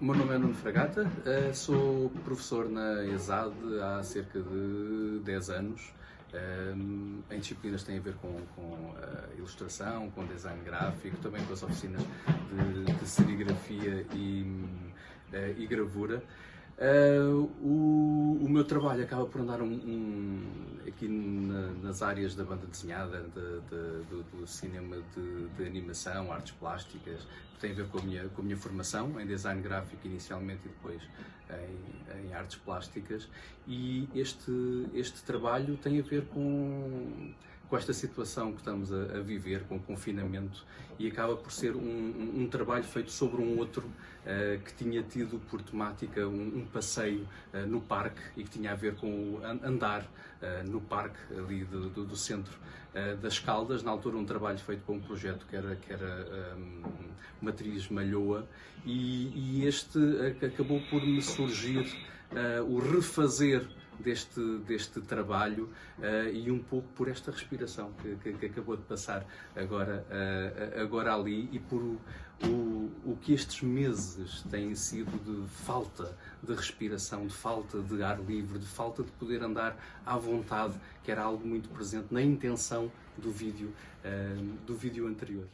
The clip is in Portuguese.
O meu nome é Nuno Fragata, eh, sou professor na ESAD há cerca de 10 anos, eh, em disciplinas que têm a ver com, com ilustração, com design gráfico, também com as oficinas de, de serigrafia e, eh, e gravura. o, o, meu trabalho acaba por andar um, um, aqui nas áreas da banda desenhada, de, de, do, do, cinema de, de, animação, artes plásticas, que tem a ver com a minha, com a minha formação em design gráfico inicialmente e depois em, em artes plásticas. E este, este trabalho tem a ver com com esta situação que estamos a, a, viver, com o confinamento, e acaba por ser um, um, um trabalho feito sobre um outro uh, que tinha tido por temática um, um passeio uh, no parque e que tinha a ver com o andar uh, no parque ali do, do, do centro das Caldas, na altura um trabalho feito para um projeto que era, que era Matriz Malhoa, e, e este acabou por me surgir o refazer deste, deste trabalho uh, e um pouco por esta respiração que, que, que acabou de passar agora, uh, agora ali e por o, o, o que estes meses têm sido de falta de respiração, de falta de ar livre, de falta de poder andar à vontade, que era algo muito presente na intenção do vídeo, uh, do vídeo anterior.